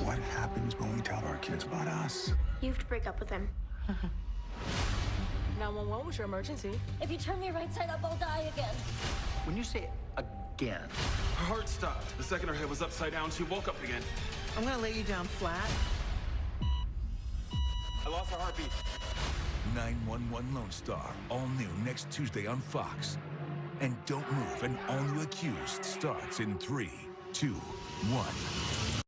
What happens when we tell our kids about us? You have to break up with him. 911 was your emergency. If you turn me right side up, I'll die again. When you say again, Her heart stopped. The second her head was upside down, she woke up again. I'm gonna lay you down flat. I lost her heartbeat. 911 Lone Star, all new next Tuesday on Fox. And Don't Move, an all new accused starts in three, two, one.